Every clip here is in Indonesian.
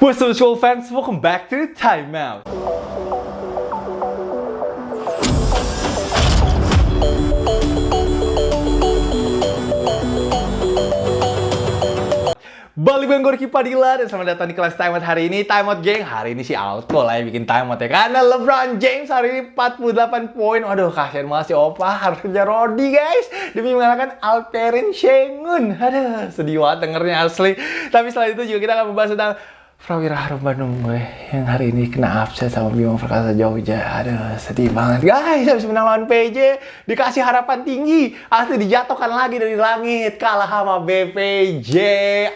What's up, school fans? Welcome back to Time Out. Balik gue Gorky Padilla dan selamat datang di kelas Time Out hari ini. Time Out geng, hari ini sih Outco lah yang bikin Time Out ya. Karena LeBron James hari ini 48 poin. Waduh kasihan banget si Opa. Harus kerja Rodi guys. Demi mengalahkan Alperen Sengun Aduh sedih banget dengernya asli. Tapi setelah itu juga kita akan membahas tentang Prawira Harum Bandung gue yang hari ini kena upset sama Bima Perkasa Jogja. Aduh, sedih banget. Guys, habis menang lawan PJ, dikasih harapan tinggi. Asli dijatuhkan lagi dari langit. Kalah sama BPJ.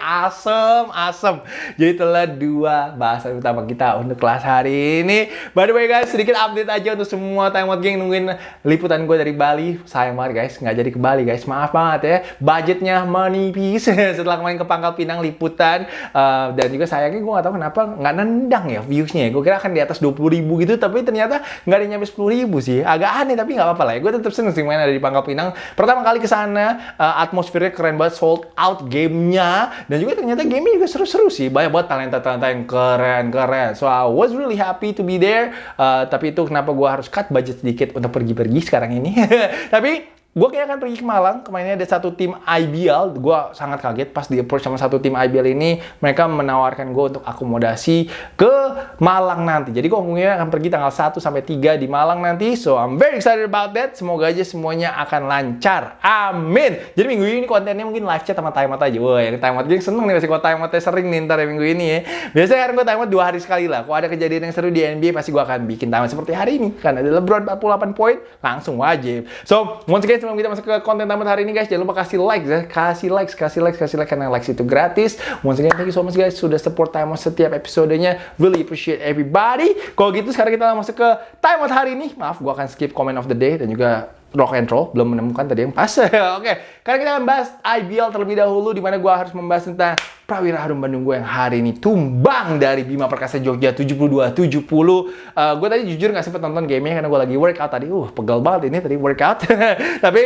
Asem, asem. Jadi telah dua bahasan utama kita untuk kelas hari ini. By the way guys, sedikit update aja untuk semua time out geng nungguin liputan gue dari Bali. Sayang banget guys, nggak jadi ke Bali guys. Maaf banget ya. Budgetnya menipis setelah kemarin ke Pangkal Pinang liputan. Uh, dan juga sayangnya gue nggak tahu kenapa nggak nendang ya viewsnya ya. Gue kira akan di atas 20 ribu gitu, tapi ternyata nggak ada nyampe 10 ribu sih. Agak aneh, tapi nggak apa-apa lah ya. Gue tetap seneng sih main ada di Pangkal Pinang. Pertama kali ke sana, uh, atmosfernya keren banget, sold out gamenya. Dan juga ternyata gamenya juga seru-seru sih. Banyak banget talenta-talenta yang keren-keren. So I was really happy to be there. Uh, tapi itu kenapa gue harus cut budget sedikit untuk pergi-pergi sekarang ini. tapi Gue kayaknya akan pergi ke Malang, kemarin ada satu tim IBL, gue sangat kaget pas di approach sama satu tim IBL ini, mereka menawarkan gue untuk akomodasi ke Malang nanti. Jadi gue mungkin akan pergi tanggal 1 sampai 3 di Malang nanti, so I'm very excited about that. Semoga aja semuanya akan lancar. Amin. Jadi minggu ini kontennya mungkin live chat sama time out aja. Wah, yang time out seneng nih masih gue time outnya sering nih ntar ya minggu ini ya. Biasanya kan gue time out dua hari sekali lah. Kalau ada kejadian yang seru di NBA pasti gue akan bikin time out seperti hari ini. Karena ada LeBron 48 poin, langsung wajib. So, once again sebelum kita masuk ke konten tamat hari ini guys, jangan lupa kasih like ya. Kasih like, kasih like, kasih like karena likes itu gratis. Once again, thank you so much guys sudah support Time Out setiap episodenya. Really appreciate everybody. Kalau gitu sekarang kita masuk ke Time Out hari ini. Maaf, gua akan skip comment of the day dan juga rock and roll belum menemukan tadi yang pas. Oke, okay. karena kita akan bahas IBL terlebih dahulu di mana gua harus membahas tentang Prawira Harum Bandung gue yang hari ini tumbang dari Bima Perkasa Jogja 72-70. Uh, gue tadi jujur nggak sempet nonton gamenya karena gue lagi workout tadi. Uh, pegal banget ini tadi workout. Tapi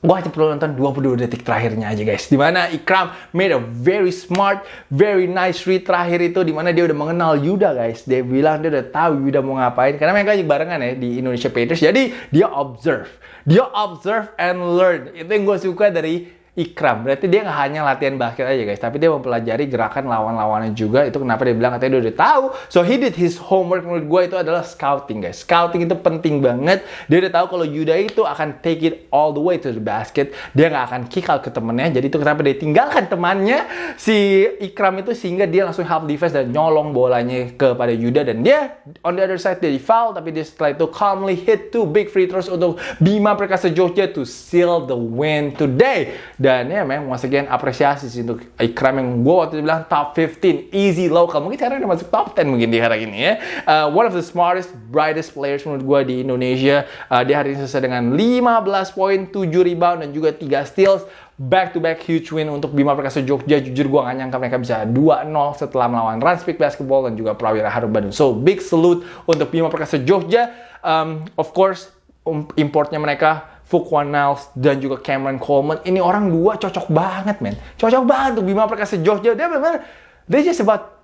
gue hanya perlu nonton 22 detik terakhirnya aja guys. Di mana Ikram made a very smart, very nice read terakhir itu. Di mana dia udah mengenal Yuda guys. Dia bilang dia udah tahu Yuda mau ngapain. Karena mereka barengan ya di Indonesia Patriots. Jadi dia observe. Dia observe and learn. Itu yang gue suka dari Ikram. Berarti dia nggak hanya latihan basket aja guys, tapi dia mempelajari gerakan lawan-lawannya juga. Itu kenapa dia bilang katanya dia udah tahu. So he did his homework menurut gue itu adalah scouting guys. Scouting itu penting banget. Dia udah tahu kalau Yuda itu akan take it all the way to the basket. Dia nggak akan kick out ke temennya. Jadi itu kenapa dia tinggalkan temannya si Ikram itu sehingga dia langsung help defense dan nyolong bolanya kepada Yuda dan dia on the other side dia di foul tapi dia setelah itu calmly hit two big free throws untuk Bima Perkasa Jogja to seal the win today. Dan ya memang once again apresiasi sih untuk Ikram yang gue waktu itu bilang top 15 easy local. Mungkin sekarang udah masuk top 10 mungkin di hari ini ya. Uh, one of the smartest, brightest players menurut gue di Indonesia. Uh, dia hari ini selesai dengan 15 poin, 7 rebound dan juga 3 steals back to back huge win untuk Bima Perkasa Jogja. Jujur gue gak nyangka mereka bisa 2-0 setelah melawan Ranspik Basketball dan juga Prawira Harum Bandung. So big salute untuk Bima Perkasa Jogja. Um, of course, um, importnya mereka Fuquan Niles dan juga Cameron Coleman. Ini orang dua cocok banget, men. Cocok banget untuk Bima Perkasa Jogja. Dia benar they just about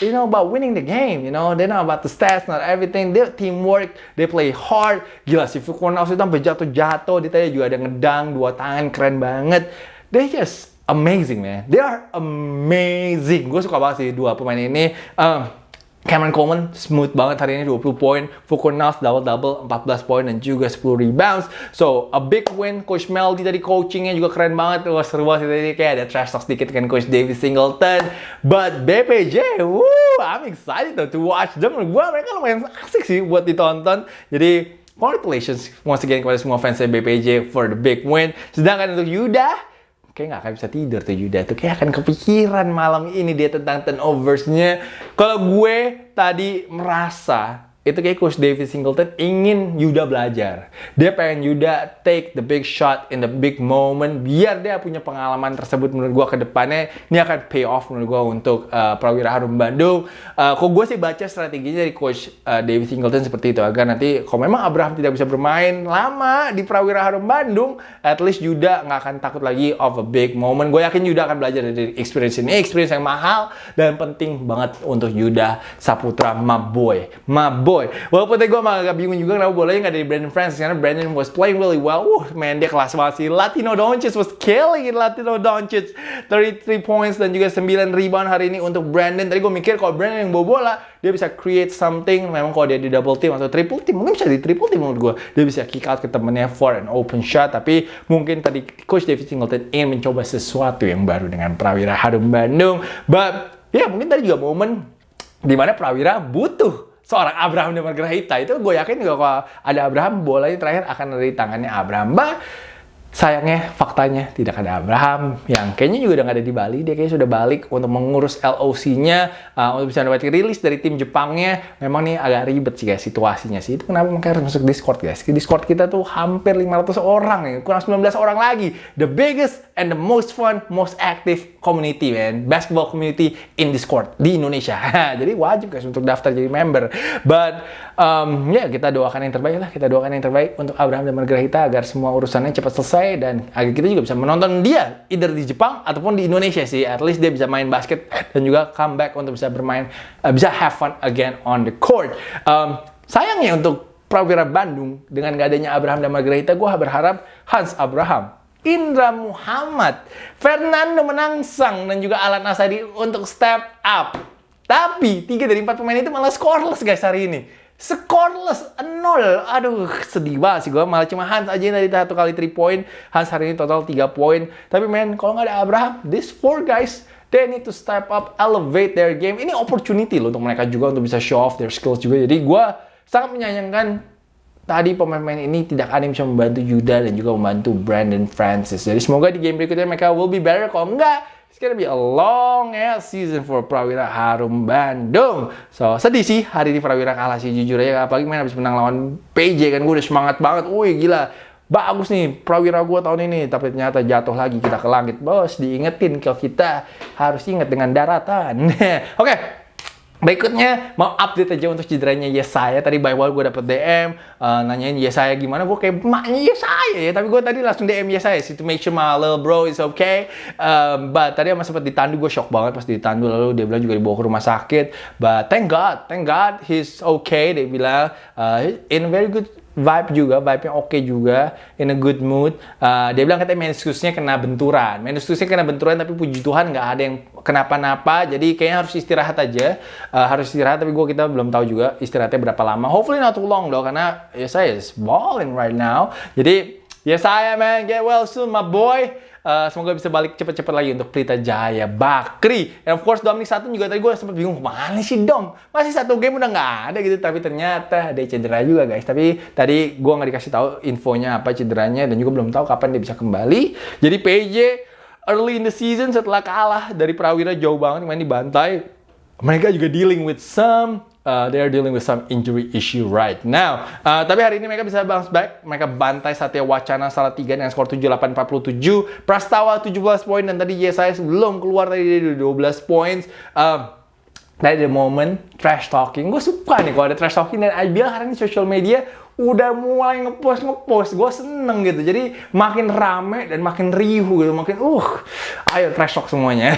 you know about winning the game, you know. They're not about the stats, not everything. They teamwork, they play hard. Gila si Fuquan Niles itu sampai jatuh-jatuh. Dia tadi juga ada ngedang dua tangan keren banget. They just amazing, man. They are amazing. Gue suka banget sih dua pemain ini. Um, Cameron Coleman smooth banget hari ini 20 poin, Fukunas double-double 14 poin dan juga 10 rebounds. So, a big win. Coach Meldy tadi coachingnya juga keren banget. Wah, seru banget tadi kayak ada trash talk sedikit kan Coach David Singleton. But BPJ, woo, I'm excited though to watch them. Gua mereka lumayan asik sih buat ditonton. Jadi, congratulations once again kepada semua fans BPJ for the big win. Sedangkan untuk Yuda, kayak nggak akan bisa tidur tuh Yuda tuh. Kayak akan kepikiran malam ini dia tentang turnoversnya. Kalau gue tadi merasa itu kayak Coach David Singleton ingin Yuda belajar. Dia pengen Yuda take the big shot in the big moment biar dia punya pengalaman tersebut menurut gua ke depannya ini akan pay off menurut gua untuk uh, Prawira Harum Bandung. Uh, kok gue sih baca strateginya dari Coach uh, David Singleton seperti itu agar nanti kalau memang Abraham tidak bisa bermain lama di Prawira Harum Bandung, at least Yuda nggak akan takut lagi of a big moment. Gue yakin Yuda akan belajar dari experience ini, experience yang mahal dan penting banget untuk Yuda Saputra, my boy, my boy. Walaupun tadi gue agak bingung juga kenapa bolanya nggak dari Brandon Francis karena Brandon was playing really well. Uh, man dia kelas banget sih. Latino Doncic was killing it. Latino Doncic 33 points dan juga 9 rebound hari ini untuk Brandon. Tadi gue mikir kalau Brandon yang bawa bola dia bisa create something. Memang kalau dia di double team atau triple team mungkin bisa di triple team menurut gue. Dia bisa kick out ke temennya for an open shot. Tapi mungkin tadi Coach David Singleton ingin mencoba sesuatu yang baru dengan Prawira Harum Bandung. But ya yeah, mungkin tadi juga momen di mana Prawira butuh seorang Abraham dan Margarita itu gue yakin juga kalau ada Abraham bolanya terakhir akan ada di tangannya Abraham. Bah, Sayangnya, faktanya tidak ada Abraham yang kayaknya juga udah nggak ada di Bali. Dia kayaknya sudah balik untuk mengurus LOC-nya uh, untuk bisa dapat rilis dari tim Jepangnya. Memang nih agak ribet sih guys situasinya sih. Itu kenapa makanya harus masuk Discord guys. Di Discord kita tuh hampir 500 orang nih, kurang 19 orang lagi. The biggest and the most fun, most active community man, basketball community in Discord di Indonesia. jadi wajib guys untuk daftar jadi member. But um, ya yeah, kita doakan yang terbaik lah. Kita doakan yang terbaik untuk Abraham dan Margarita agar semua urusannya cepat selesai dan agar kita juga bisa menonton dia either di Jepang ataupun di Indonesia sih. At least dia bisa main basket dan juga comeback untuk bisa bermain uh, bisa have fun again on the court. Um, sayangnya untuk Prawira Bandung dengan gak adanya Abraham dan Margarita, gue berharap Hans Abraham, Indra Muhammad, Fernando Menangsang dan juga Alan Asadi untuk step up. Tapi tiga dari empat pemain itu malah scoreless guys hari ini. Scoreless nol. Aduh sedih banget sih gue malah cuma Hans aja dari satu kali 3 point. Hans hari ini total 3 point. Tapi men kalau nggak ada Abraham this four guys they need to step up elevate their game. Ini opportunity loh untuk mereka juga untuk bisa show off their skills juga. Jadi gue sangat menyayangkan tadi pemain-pemain ini tidak ada yang bisa membantu Yuda dan juga membantu Brandon Francis jadi semoga di game berikutnya mereka will be better kalau enggak It's gonna be a long season for Prawira Harum Bandung. So, sedih sih hari ini Prawira kalah sih jujur aja. Apalagi main habis menang lawan PJ kan gue udah semangat banget. Wih gila, bagus nih Prawira gue tahun ini. Tapi ternyata jatuh lagi kita ke langit. Bos, diingetin kalau kita harus inget dengan daratan. Oke, okay. Berikutnya mau update aja untuk cederanya Yesaya. Tadi by gue dapet DM uh, nanyain Yesaya gimana. Gue kayak maknya Yesaya ya. Tapi gue tadi langsung DM Yesaya sih to make sure my little bro is okay. Um, but tadi sama sempat ditandu gue shock banget pas ditandu lalu dia bilang juga dibawa ke rumah sakit. But thank God, thank God he's okay. Dia bilang uh, in very good vibe juga, vibe-nya oke okay juga, in a good mood. Uh, dia bilang katanya meniskusnya kena benturan. Meniskusnya kena benturan tapi puji Tuhan nggak ada yang kenapa-napa. Jadi kayaknya harus istirahat aja. Uh, harus istirahat tapi gue kita belum tahu juga istirahatnya berapa lama. Hopefully not too long dong karena ya saya is balling right now. Jadi ya saya man, get well soon my boy. Uh, semoga bisa balik cepet-cepet lagi untuk Pelita Jaya Bakri. And of course Dominic satu juga tadi gue sempat bingung ke mana sih Dom? Masih satu game udah nggak ada gitu. Tapi ternyata ada cedera juga guys. Tapi tadi gue nggak dikasih tahu infonya apa cederanya dan juga belum tahu kapan dia bisa kembali. Jadi PJ early in the season setelah kalah dari Prawira jauh banget main di bantai. Mereka juga dealing with some uh, they are dealing with some injury issue right now. Uh, tapi hari ini mereka bisa bounce back. Mereka bantai Satya Wacana salah tiga dengan skor 78-47. Prastawa 17 poin dan tadi YSIS belum keluar tadi dari 12 poin. Uh, dari the moment trash talking, gue suka nih kalau ada trash talking dan IBL hari ini social media udah mulai ngepost ngepost. Gue seneng gitu. Jadi makin rame dan makin riuh gitu. Makin uh ayo trash talk semuanya.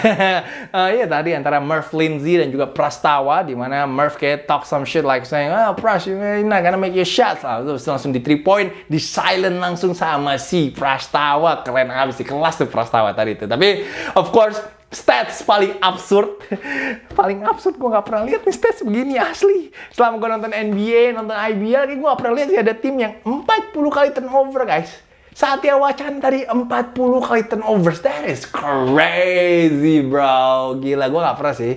Uh, iya tadi antara Murph Lindsay dan juga Prastawa di mana Murph kayak talk some shit like saying ah oh, Pras you not gonna make your shots. Lah terus langsung di three point di silent langsung sama si Prastawa. Keren abis di kelas tuh Prastawa tadi itu tapi of course stats paling absurd. Paling absurd gue gak pernah lihat nih stats begini asli. Selama gue nonton NBA nonton IBL gue gak pernah lihat sih ada tim yang 40 kali turnover guys. Satya Wacan tadi 40 kali turnover. That is crazy bro. Gila gue gak pernah sih.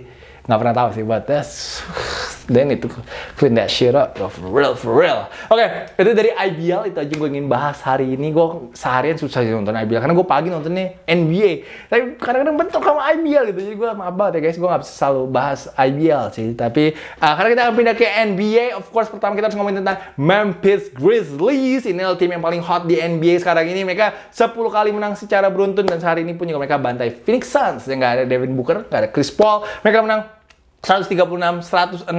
Gak pernah tahu sih but that's They need to clean that shit up. For real, for real. Oke, itu dari IBL itu aja gue ingin bahas hari ini. Gue seharian susah sih nonton IBL karena gue pagi nontonnya NBA. Tapi kadang-kadang bentuk sama IBL gitu. Jadi gue maaf banget ya guys, gue gak bisa selalu bahas IBL sih. Tapi uh, karena kita akan pindah ke NBA, of course pertama kita harus ngomongin tentang Memphis Grizzlies. Ini adalah tim yang paling hot di NBA sekarang ini. Mereka 10 kali menang secara beruntun dan sehari ini pun juga mereka bantai Phoenix Suns. Yang gak ada Devin Booker, gak ada Chris Paul. Mereka menang 136, 106.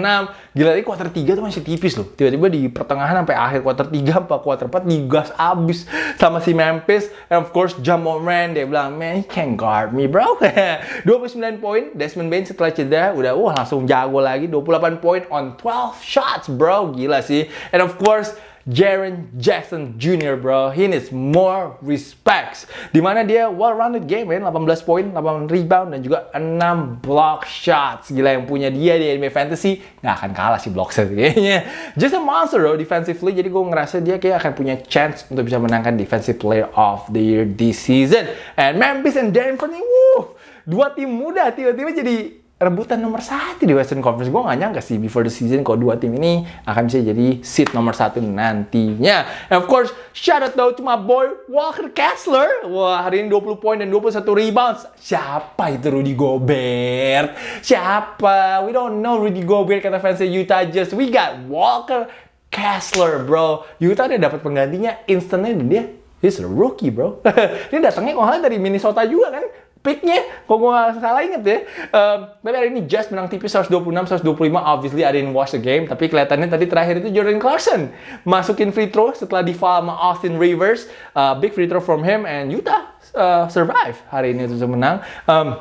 Gila, ini kuarter 3 tuh masih tipis loh. Tiba-tiba di pertengahan sampai akhir kuarter 3 apa kuarter 4 digas abis sama si Memphis. And of course, Jamal Moran dia bilang, "Man, you can't guard me, bro." 29 poin, Desmond Bain setelah cedera udah wah langsung jago lagi 28 poin on 12 shots, bro. Gila sih. And of course, Jaren Jackson Jr. bro. He needs more respects. Di mana dia well-rounded game ya, 18 poin, 8 rebound, dan juga 6 block shots. Gila yang punya dia di NBA Fantasy, nggak akan kalah sih block shot kayaknya. Just a monster bro defensively, jadi gue ngerasa dia kayak akan punya chance untuk bisa menangkan Defensive Player of the Year this season. And Memphis and Denver nih, wuh, dua tim muda tiba-tiba jadi rebutan nomor satu di Western Conference. Gue gak nyangka sih before the season kalau dua tim ini akan bisa jadi seat nomor satu nantinya. And of course, shout out though to my boy Walker Kessler. Wah, hari ini 20 poin dan 21 rebounds. Siapa itu Rudy Gobert? Siapa? We don't know Rudy Gobert kata fans Utah Jazz. We got Walker Kessler, bro. Utah udah dapat penggantinya instantnya dia He's a rookie, bro. dia datangnya kalau dari Minnesota juga kan picknya, kok gue salah inget ya. Um, tapi hari ini Jazz menang tipis 126-125. Obviously, I didn't watch the game. Tapi kelihatannya tadi terakhir itu Jordan Clarkson masukin free throw setelah di foul sama Austin Rivers. Uh, big free throw from him and Utah uh, survive hari ini untuk menang. Um,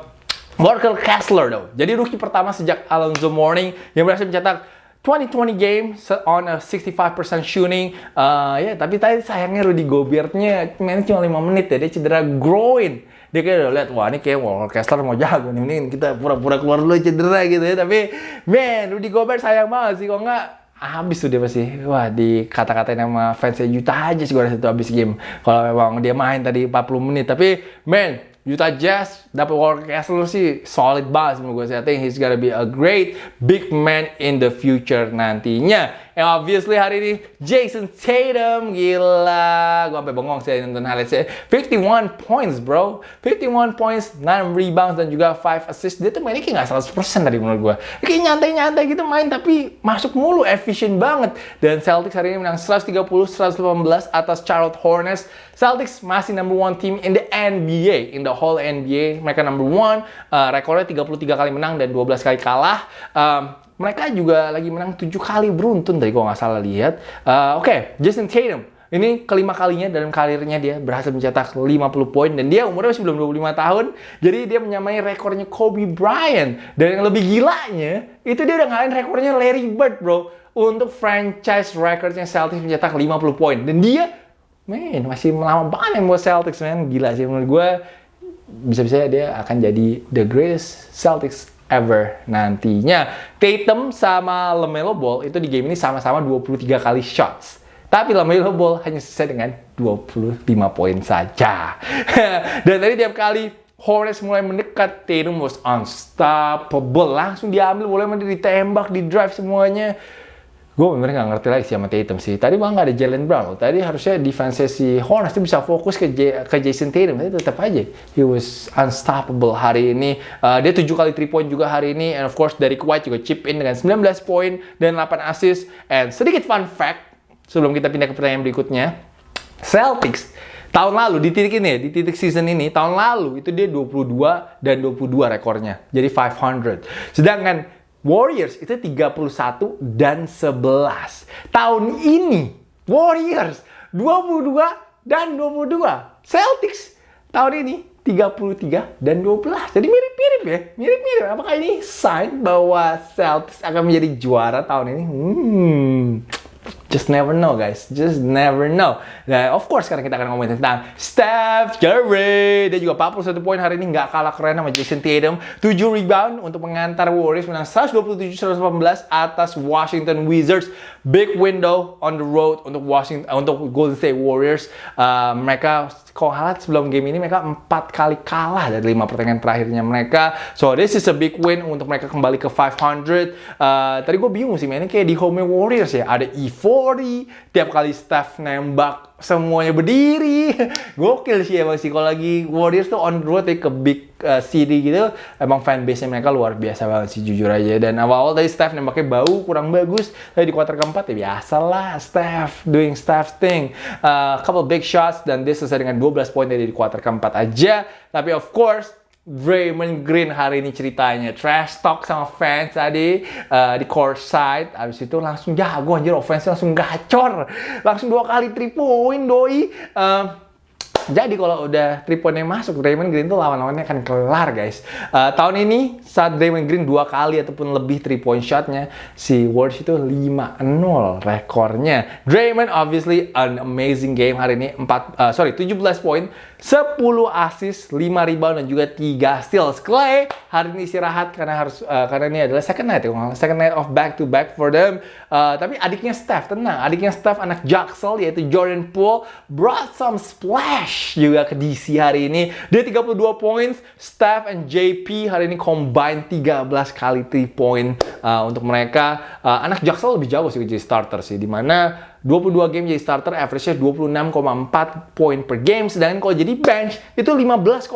Walker Kessler, though. Jadi rookie pertama sejak Alonzo Mourning yang berhasil mencetak 2020 game on a 65% shooting. Uh, ya, tapi tadi sayangnya Rudy Gobertnya main cuma 5 menit ya. Dia cedera groin dia kayak udah lihat wah ini kayak Walker Kessler mau jago nih mending kita pura-pura keluar dulu cedera gitu ya tapi man Rudy Gobert sayang banget sih kok nggak habis tuh dia pasti wah di kata-katain sama fansnya Utah aja sih gue rasa itu habis game kalau memang dia main tadi 40 menit tapi man Utah Jazz dapat Walker Kessler sih solid banget menurut gue. I think he's gonna be a great big man in the future nantinya. And obviously hari ini Jason Tatum gila. Gue sampai bengong sih nonton highlightsnya. 51 points bro. 51 points, 6 rebounds dan juga 5 assists. Dia tuh mainnya kayak gak 100% tadi menurut gue. Kayak nyantai-nyantai gitu main tapi masuk mulu, efisien banget. Dan Celtics hari ini menang 130-118 atas Charlotte Hornets. Celtics masih number one team in the NBA, in the whole NBA. Mereka number one, uh, rekornya 33 kali menang dan 12 kali kalah. Um, mereka juga lagi menang 7 kali beruntun tadi gue nggak salah lihat. Uh, Oke, okay, Jason Tatum. Ini kelima kalinya dalam karirnya dia berhasil mencetak 50 poin dan dia umurnya masih belum 25 tahun. Jadi dia menyamai rekornya Kobe Bryant. Dan yang lebih gilanya, itu dia udah ngalahin rekornya Larry Bird, bro. Untuk franchise recordnya Celtics mencetak 50 poin. Dan dia, man, masih lama banget yang buat Celtics, man. Gila sih menurut gue. Bisa-bisa dia akan jadi the greatest Celtics ever nantinya. Tatum sama LaMelo Ball itu di game ini sama-sama 23 kali shots. Tapi LaMelo Ball hanya selesai dengan 25 poin saja. Dan tadi tiap kali Hornets mulai mendekat, Tatum was unstoppable. Langsung diambil, boleh ditembak, di drive semuanya gue bener nggak ngerti lagi sama Tatum sih. Tadi malah nggak ada Jalen Brown. Tadi harusnya defense si Hornets itu bisa fokus ke, J ke Jason Tatum. Tapi tetap aja, he was unstoppable hari ini. Uh, dia 7 kali 3 point juga hari ini. And of course, dari White juga chip in dengan 19 poin dan 8 assist. And sedikit fun fact, sebelum kita pindah ke pertanyaan berikutnya. Celtics tahun lalu di titik ini di titik season ini tahun lalu itu dia 22 dan 22 rekornya jadi 500 sedangkan Warriors itu 31 dan 11. Tahun ini Warriors 22 dan 22. Celtics tahun ini 33 dan 12. Jadi mirip-mirip ya. Mirip-mirip. Apakah ini sign bahwa Celtics akan menjadi juara tahun ini? Hmm. Just never know guys, just never know. Nah, of course sekarang kita akan ngomongin tentang Steph Curry. Dia juga 41 poin hari ini nggak kalah keren sama Jason Tatum. 7 rebound untuk mengantar Warriors menang 127-118 atas Washington Wizards. Big window on the road untuk Washington uh, untuk Golden State Warriors. Uh, mereka kalau halat sebelum game ini mereka empat kali kalah dari lima pertandingan terakhirnya mereka. So this is a big win untuk mereka kembali ke 500. Uh, tadi gue bingung sih mainnya kayak di home Warriors ya. Ada E40, tiap kali Steph nembak semuanya berdiri. Gokil sih emang sih kalau lagi Warriors tuh on road ya ke big uh, city gitu, emang fanbase-nya mereka luar biasa banget sih jujur aja. Dan awal-awal tadi Steph nembaknya bau kurang bagus, tapi di kuarter keempat ya biasalah Steph doing Steph thing. Uh, couple big shots dan dia selesai dengan 12 poin dari di kuarter keempat aja. Tapi of course Draymond Green hari ini ceritanya. Trash talk sama fans tadi uh, di court side. Abis itu langsung jago anjir. Offense langsung gacor. Langsung dua kali three doi. Uh, jadi kalau udah 3 pointnya masuk, Draymond Green tuh lawan-lawannya akan kelar guys. Uh, tahun ini saat Draymond Green dua kali ataupun lebih 3 point shotnya, si Warriors itu 5-0 rekornya. Draymond obviously an amazing game hari ini, 4, uh, sorry 17 poin, 10 assist, 5 rebound dan juga 3 steals. Clay hari ini istirahat karena harus uh, karena ini adalah second night ya, second night of back to back for them. Uh, tapi adiknya Steph tenang, adiknya Steph anak Jaxel yaitu Jordan Poole brought some splash juga ke DC hari ini. Dia 32 points, Steph and JP hari ini combine 13 kali 3 point uh, untuk mereka. Uh, anak Jaxel lebih jauh sih jadi starter sih di mana 22 game jadi starter, average-nya 26,4 poin per game. Sedangkan kalau jadi bench, itu 15,2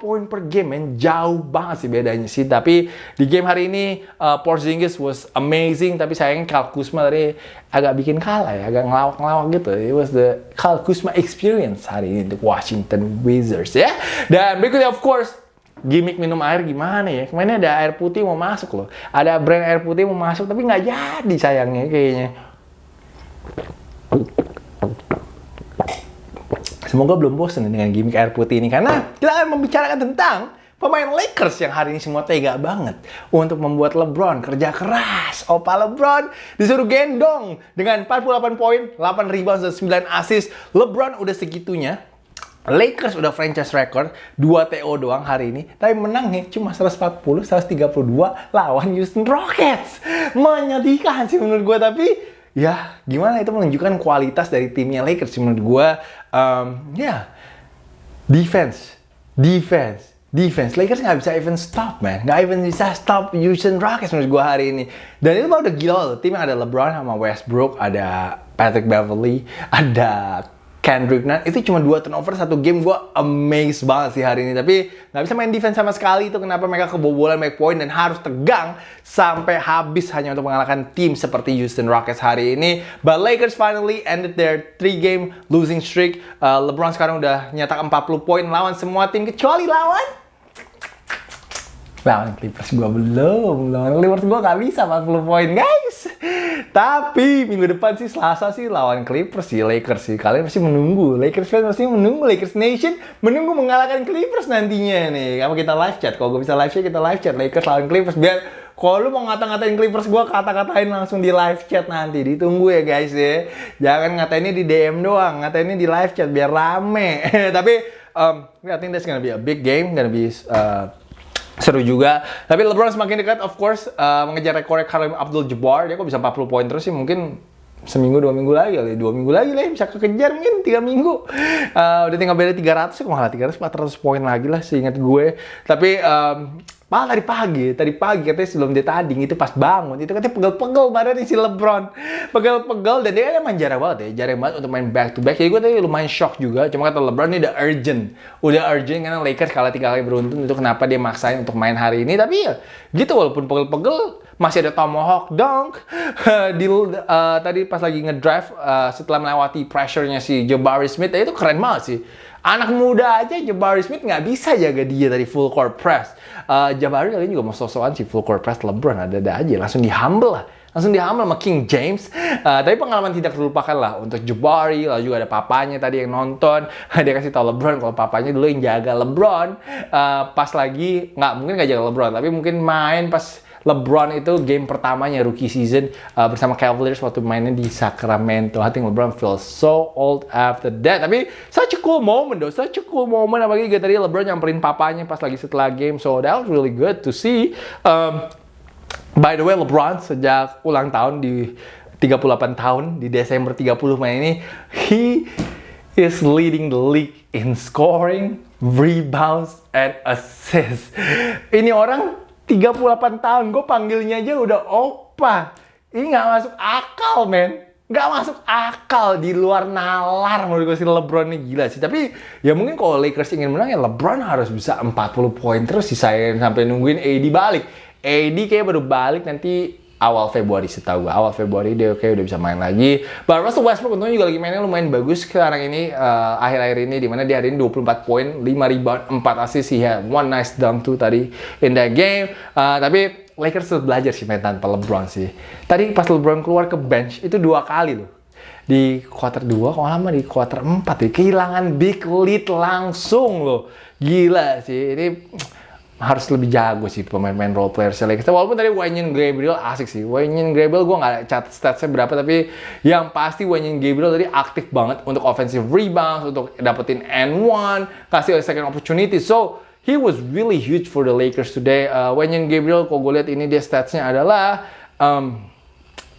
poin per game. Men. Jauh banget sih bedanya sih. Tapi di game hari ini, uh, Porzingis was amazing. Tapi sayangnya Kyle Kuzma tadi agak bikin kalah ya. Agak ngelawak-ngelawak gitu. It was the Kyle Kuzma experience hari ini untuk Washington Wizards ya. Dan berikutnya of course, gimmick minum air gimana ya? Kemarin ada air putih mau masuk loh. Ada brand air putih mau masuk tapi nggak jadi sayangnya kayaknya. Semoga belum bosan dengan gimmick air putih ini karena kita akan membicarakan tentang pemain Lakers yang hari ini semua tega banget untuk membuat LeBron kerja keras. Opa LeBron disuruh gendong dengan 48 poin, 8 rebound dan 9 assist. LeBron udah segitunya. Lakers udah franchise record 2 TO doang hari ini, tapi menangnya cuma 140 132 lawan Houston Rockets. Menyedihkan sih menurut gue tapi ya gimana? Itu menunjukkan kualitas dari timnya Lakers menurut gue um, ya defense defense defense. Lakers nggak bisa even stop man. Nggak even bisa stop Houston Rockets menurut gue hari ini. Dan itu udah gila loh tim yang ada LeBron sama Westbrook ada Patrick Beverly ada Kendrick Nunn itu cuma dua turnover satu game. Gue amazed banget sih hari ini. Tapi nggak bisa main defense sama sekali itu kenapa mereka kebobolan make point dan harus tegang sampai habis hanya untuk mengalahkan tim seperti Houston Rockets hari ini. But Lakers finally ended their three game losing streak. Uh, LeBron sekarang udah nyetak 40 poin lawan semua tim kecuali lawan lawan Clippers gue belum lawan Clippers gue gak bisa 40 poin guys. Tapi minggu depan sih Selasa sih lawan Clippers sih Lakers sih. Kalian pasti menunggu. Lakers fans pasti menunggu. Lakers Nation menunggu mengalahkan Clippers nantinya nih. Kalau kita live chat? Kalau gue bisa live chat kita live chat. Lakers lawan Clippers. Biar kalau lu mau ngata-ngatain Clippers gue kata-katain langsung di live chat nanti. Ditunggu ya guys ya. Jangan ngatainnya di DM doang. Ngatainnya di live chat biar rame. Tapi um, I think that's gonna be a big game. Gonna be uh, seru juga. Tapi LeBron semakin dekat, of course, uh, mengejar rekor Kareem Abdul-Jabbar. Dia kok bisa 40 poin terus sih, mungkin seminggu dua minggu lagi kali dua minggu lagi lah ya, bisa kekejar mungkin tiga minggu uh, udah tinggal beda 300 kok malah 300 400 poin lagi lah seingat gue tapi um, Malah tadi pagi, tadi pagi katanya sebelum dia tanding itu pas bangun itu katanya pegel-pegel badannya si LeBron. Pegel-pegel dan dia kan emang jarang banget ya, jarang banget untuk main back to back. Jadi gue tadi lumayan shock juga. Cuma kata LeBron ini udah urgent. Udah urgent karena Lakers kalah tiga kali beruntun itu kenapa dia maksain untuk main hari ini. Tapi ya gitu walaupun pegel-pegel masih ada tomahawk dunk di uh, tadi pas lagi ngedrive uh, setelah melewati pressure-nya si Jabari Smith ya itu keren banget sih. Anak muda aja Jabari Smith nggak bisa jaga dia dari full court press. Uh, Jabari kali juga mau sosokan si full court press LeBron ada-ada aja langsung di humble lah langsung di humble sama King James. Uh, tapi pengalaman tidak terlupakan lah untuk Jabari, lalu juga ada papanya tadi yang nonton. Dia kasih tau LeBron kalau papanya dulu yang jaga LeBron. Uh, pas lagi, nggak mungkin nggak jaga LeBron, tapi mungkin main pas LeBron itu game pertamanya rookie season uh, bersama Cavaliers waktu mainnya di Sacramento. I think LeBron feels so old after that. Tapi such a cool moment though, such a cool moment. Apalagi juga tadi LeBron nyamperin papanya pas lagi setelah game. So that was really good to see. Um, by the way, LeBron sejak ulang tahun di 38 tahun di Desember 30 main ini, he is leading the league in scoring, rebounds, and assists. Ini orang 38 tahun, gue panggilnya aja udah opa. Ini nggak masuk akal, men. Nggak masuk akal di luar nalar menurut gue si LeBron ini gila sih. Tapi ya mungkin kalau Lakers ingin menang ya LeBron harus bisa 40 poin terus sisain sampai nungguin AD balik. AD kayak baru balik nanti awal Februari setahu gue awal Februari dia kayak udah bisa main lagi. But Russell Westbrook untungnya juga lagi mainnya lumayan bagus sekarang ini uh, akhir-akhir ini di mana dia hari ini 24 poin 5 rebound 4 assist. He had one nice dunk tuh tadi in that game. Uh, tapi Lakers harus belajar sih main tanpa LeBron sih. Tadi pas LeBron keluar ke bench itu dua kali loh. Di quarter 2 kalau lama di quarter 4 ya? Kehilangan big lead langsung loh. Gila sih. Ini harus lebih jago sih pemain-pemain role player Lakers. Walaupun tadi Wayne Gabriel asik sih. Wayne Gabriel gue nggak catat statsnya berapa, tapi yang pasti Wayne Gabriel tadi aktif banget untuk offensive rebounds, untuk dapetin N1, kasih second opportunity. So, he was really huge for the Lakers today. Uh, Wayne Gabriel, kalau gue lihat ini dia statsnya adalah um,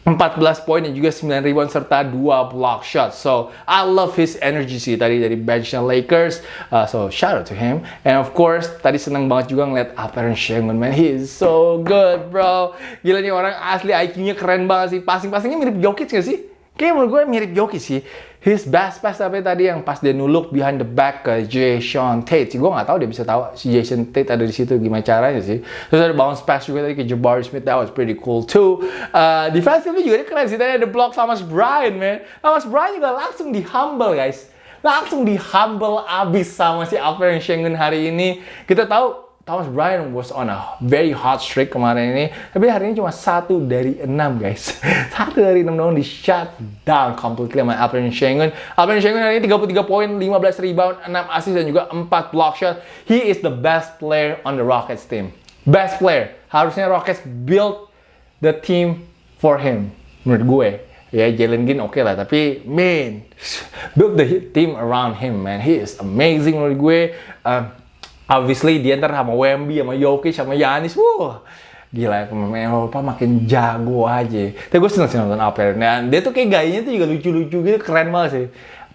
14 poin dan juga 9 rebound serta 2 block shot. So, I love his energy sih tadi dari benchnya Lakers. Uh, so, shout out to him. And of course, tadi seneng banget juga ngeliat Alperen Sengun, man. He is so good, bro. Gila nih orang asli IQ-nya keren banget sih. Passing-passingnya mirip Jokic gak sih? Kayaknya menurut gue mirip Jokic sih. His best pass tapi tadi yang pas dia nuluk behind the back ke Jason Tate. Gue nggak tahu dia bisa tahu si Jason Tate ada di situ gimana caranya sih. Terus ada bounce pass juga tadi ke Jabari Smith. That was pretty cool too. Uh, defensively juga dia keren sih. Tadi ada block Thomas Bryant, man. Thomas Bryant juga langsung di humble, guys. Langsung di humble abis sama si Alperen Schengen hari ini. Kita tahu Thomas Bryant was on a very hot streak kemarin ini. Tapi hari ini cuma satu dari enam guys. satu dari enam dong di shut down completely sama Alperen Schengen. Alperen Schengen hari ini 33 poin, 15 rebound, 6 assist dan juga 4 block shot. He is the best player on the Rockets team. Best player. Harusnya Rockets build the team for him. Menurut gue. Ya Jalen Green oke okay lah, tapi man, build the team around him man. He is amazing menurut gue. Um, obviously dia ntar sama Wemby, sama Jokic, sama Yanis, wah gila pemain Eropa makin jago aja. Tapi gue seneng sih nonton Alperen. Dan dia tuh kayak gayanya tuh juga lucu-lucu gitu, keren banget sih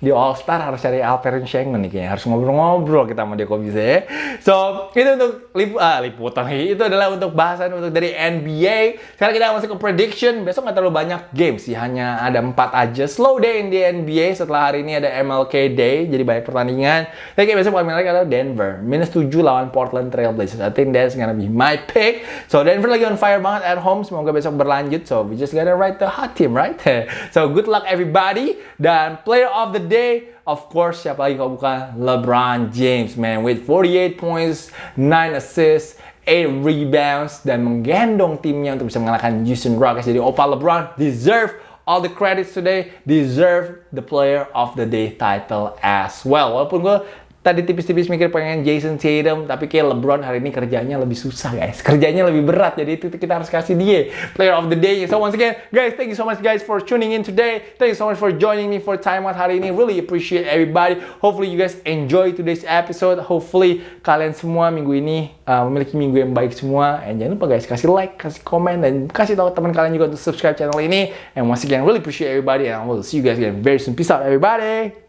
di All Star harus cari Alperen Schengen nih kayaknya harus ngobrol-ngobrol kita sama dia kok bisa ya. So itu untuk lip, ah, liputan itu adalah untuk bahasan untuk dari NBA. Sekarang kita masuk ke prediction. Besok nggak terlalu banyak games sih, hanya ada empat aja. Slow day in the NBA setelah hari ini ada MLK Day, jadi banyak pertandingan. Tapi kayak besok paling menarik adalah Denver minus 7 lawan Portland Trail Blazers. I think that's gonna be my pick. So Denver lagi on fire banget at home. Semoga besok berlanjut. So we just gotta write the hot team, right? so good luck everybody. Dan player of the day, of course, siapa lagi kalau bukan LeBron James, man. With 48 points, 9 assists, 8 rebounds, dan menggendong timnya untuk bisa mengalahkan Houston Rockets. Jadi Opa LeBron deserve all the credits today, deserve the player of the day title as well. Walaupun gue tadi tipis-tipis mikir pengen Jason Tatum, tapi kayak LeBron hari ini kerjanya lebih susah guys. Kerjanya lebih berat, jadi itu kita harus kasih dia Player of the Day. So once again, guys, thank you so much guys for tuning in today. Thank you so much for joining me for time out hari ini. Really appreciate everybody. Hopefully you guys enjoy today's episode. Hopefully kalian semua minggu ini uh, memiliki minggu yang baik semua. And jangan lupa guys, kasih like, kasih komen, dan kasih tahu teman kalian juga untuk subscribe channel ini. And once again, really appreciate everybody. And I will see you guys again very soon. Peace out everybody.